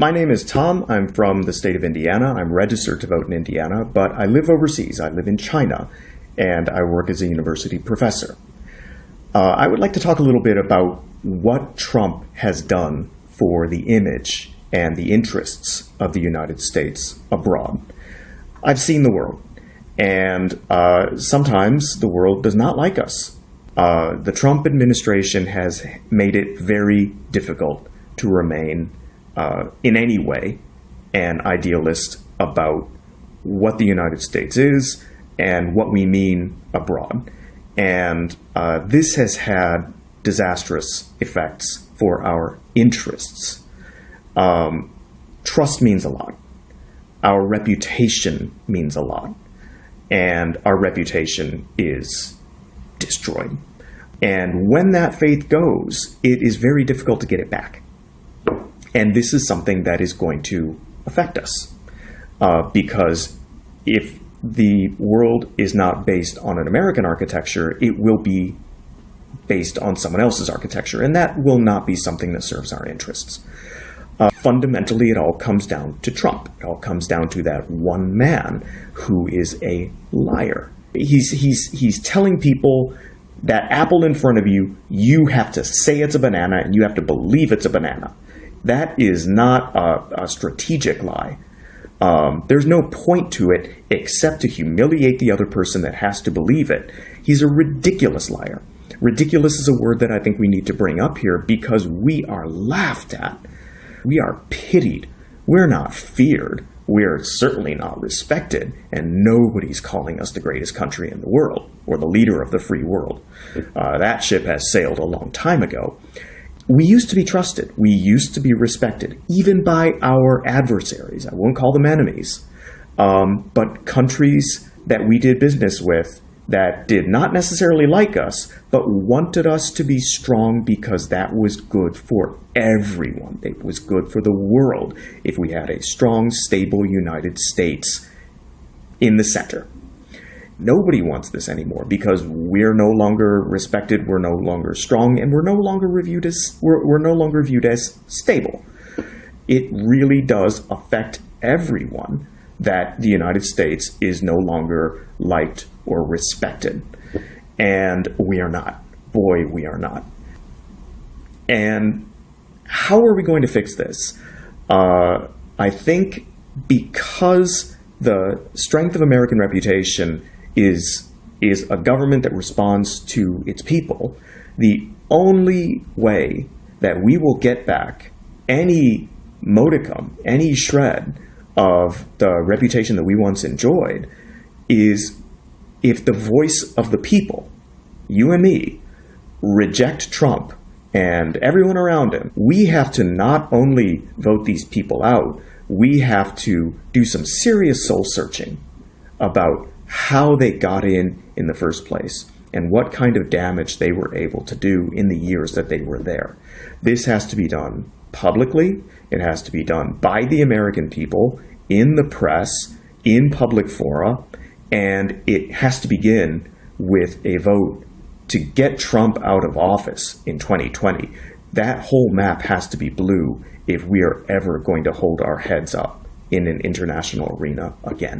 My name is Tom. I'm from the state of Indiana. I'm registered to vote in Indiana, but I live overseas. I live in China, and I work as a university professor. Uh, I would like to talk a little bit about what Trump has done for the image and the interests of the United States abroad. I've seen the world, and uh, sometimes the world does not like us. Uh, the Trump administration has made it very difficult to remain uh, in any way an idealist about what the United States is and what we mean abroad. And uh, this has had disastrous effects for our interests. Um, trust means a lot. Our reputation means a lot. And our reputation is destroyed. And when that faith goes, it is very difficult to get it back. And this is something that is going to affect us. Uh, because if the world is not based on an American architecture, it will be based on someone else's architecture, and that will not be something that serves our interests. Uh, fundamentally, it all comes down to Trump. It all comes down to that one man who is a liar. He's, he's, he's telling people that apple in front of you, you have to say it's a banana and you have to believe it's a banana. That is not a, a strategic lie. Um, there's no point to it except to humiliate the other person that has to believe it. He's a ridiculous liar. Ridiculous is a word that I think we need to bring up here because we are laughed at. We are pitied. We're not feared. We're certainly not respected, and nobody's calling us the greatest country in the world or the leader of the free world. Uh, that ship has sailed a long time ago we used to be trusted. We used to be respected, even by our adversaries. I won't call them enemies, um, but countries that we did business with that did not necessarily like us, but wanted us to be strong because that was good for everyone. It was good for the world if we had a strong, stable United States in the center. Nobody wants this anymore because we're no longer respected, we're no longer strong, and we're no longer reviewed as we're, we're no longer viewed as stable. It really does affect everyone that the United States is no longer liked or respected. And we are not. Boy, we are not. And how are we going to fix this? Uh, I think because the strength of American reputation is, is a government that responds to its people, the only way that we will get back any modicum, any shred of the reputation that we once enjoyed is if the voice of the people, you and me, reject Trump and everyone around him, we have to not only vote these people out, we have to do some serious soul searching about how they got in in the first place and what kind of damage they were able to do in the years that they were there. This has to be done publicly. It has to be done by the American people, in the press, in public fora, and it has to begin with a vote to get Trump out of office in 2020. That whole map has to be blue if we are ever going to hold our heads up in an international arena again.